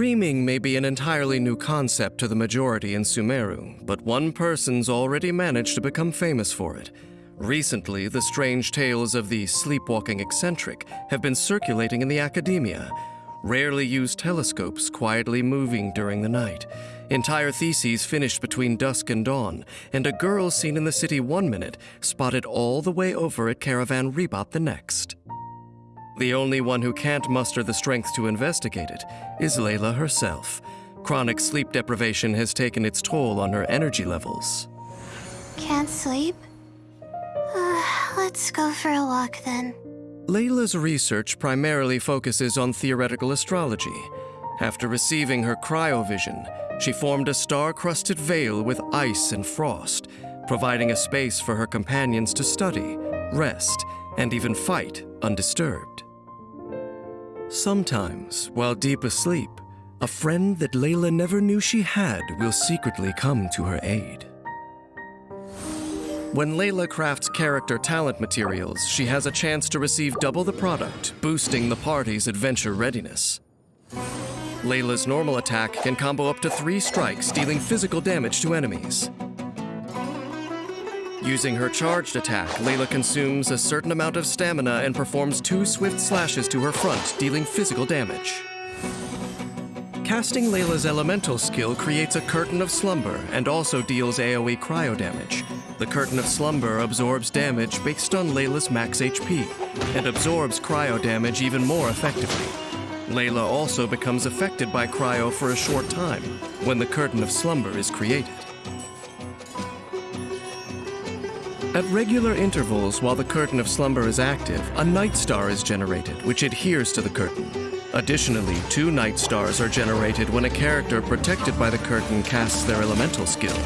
Dreaming may be an entirely new concept to the majority in Sumeru, but one person's already managed to become famous for it. Recently, the strange tales of the sleepwalking eccentric have been circulating in the academia. Rarely used telescopes quietly moving during the night. Entire theses finished between dusk and dawn, and a girl seen in the city one minute spotted all the way over at Caravan Ribat the next. The only one who can't muster the strength to investigate it is Layla herself. Chronic sleep deprivation has taken its toll on her energy levels. Can't sleep? Uh, let's go for a walk then. Layla's research primarily focuses on theoretical astrology. After receiving her cryovision, she formed a star-crusted veil with ice and frost, providing a space for her companions to study, rest, and even fight undisturbed. Sometimes, while deep asleep, a friend that Layla never knew she had will secretly come to her aid. When Layla crafts character talent materials, she has a chance to receive double the product, boosting the party's adventure readiness. Layla's normal attack can combo up to three strikes, dealing physical damage to enemies. Using her charged attack, Layla consumes a certain amount of stamina and performs two swift slashes to her front, dealing physical damage. Casting Layla's elemental skill creates a Curtain of Slumber and also deals AoE cryo damage. The Curtain of Slumber absorbs damage based on Layla's max HP and absorbs cryo damage even more effectively. Layla also becomes affected by cryo for a short time when the Curtain of Slumber is created. At regular intervals while the Curtain of Slumber is active, a Night Star is generated, which adheres to the curtain. Additionally, two Night Stars are generated when a character protected by the curtain casts their elemental skill.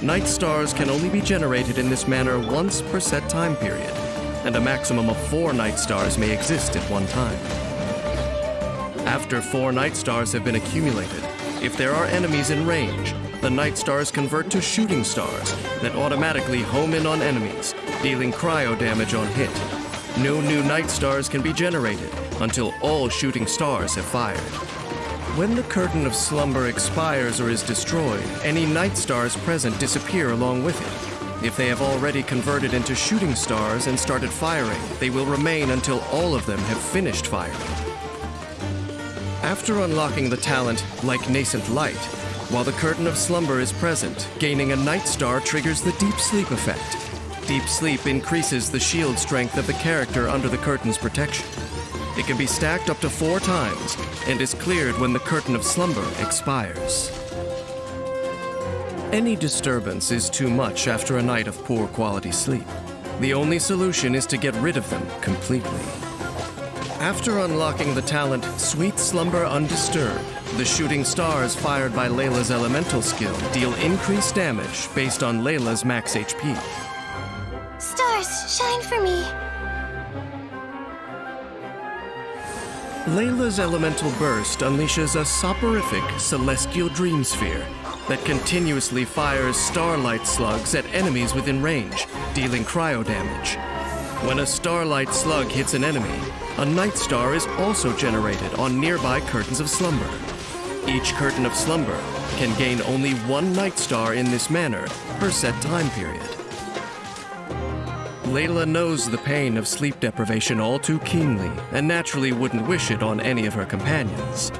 Night Stars can only be generated in this manner once per set time period, and a maximum of four Night Stars may exist at one time. After four Night Stars have been accumulated, if there are enemies in range, the Night Stars convert to shooting stars that automatically home in on enemies, dealing cryo damage on hit. No new Night Stars can be generated until all shooting stars have fired. When the Curtain of Slumber expires or is destroyed, any Night Stars present disappear along with it. If they have already converted into shooting stars and started firing, they will remain until all of them have finished firing. After unlocking the talent like Nascent Light, while the Curtain of Slumber is present, gaining a Night Star triggers the Deep Sleep effect. Deep Sleep increases the shield strength of the character under the curtain's protection. It can be stacked up to four times and is cleared when the Curtain of Slumber expires. Any disturbance is too much after a night of poor quality sleep. The only solution is to get rid of them completely. After unlocking the talent Sweet Slumber Undisturbed, the shooting stars fired by Layla's elemental skill deal increased damage based on Layla's max HP. Stars, shine for me. Layla's elemental burst unleashes a soporific celestial dream sphere that continuously fires starlight slugs at enemies within range, dealing cryo damage. When a starlight slug hits an enemy, a night star is also generated on nearby curtains of slumber. Each curtain of slumber can gain only one night star in this manner per set time period. Layla knows the pain of sleep deprivation all too keenly and naturally wouldn't wish it on any of her companions.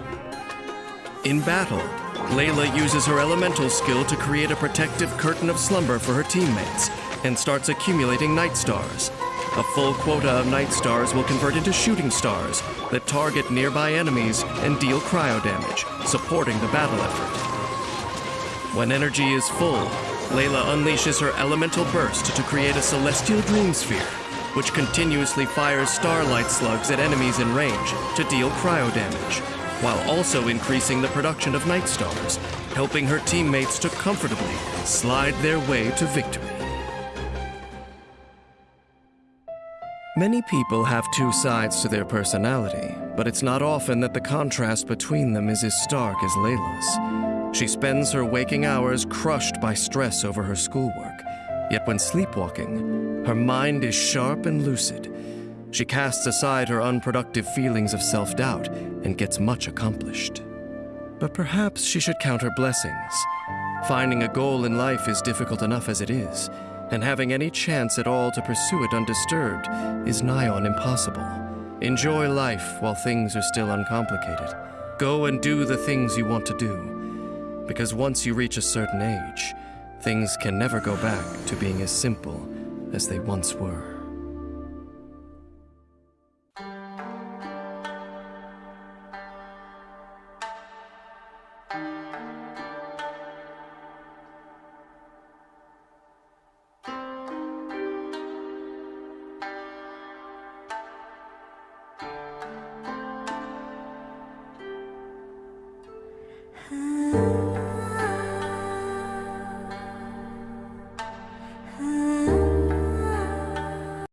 In battle, Layla uses her elemental skill to create a protective curtain of slumber for her teammates and starts accumulating night stars. A full quota of night stars will convert into shooting stars that target nearby enemies and deal cryo damage, supporting the battle effort. When energy is full, Layla unleashes her elemental burst to create a celestial dream sphere, which continuously fires starlight slugs at enemies in range to deal cryo damage, while also increasing the production of night stars, helping her teammates to comfortably slide their way to victory. Many people have two sides to their personality, but it's not often that the contrast between them is as stark as Layla's. She spends her waking hours crushed by stress over her schoolwork, yet when sleepwalking, her mind is sharp and lucid. She casts aside her unproductive feelings of self doubt and gets much accomplished. But perhaps she should count her blessings. Finding a goal in life is difficult enough as it is, and having any chance at all to pursue it undisturbed is nigh on impossible. Enjoy life while things are still uncomplicated. Go and do the things you want to do. Because once you reach a certain age, things can never go back to being as simple as they once were. Ah.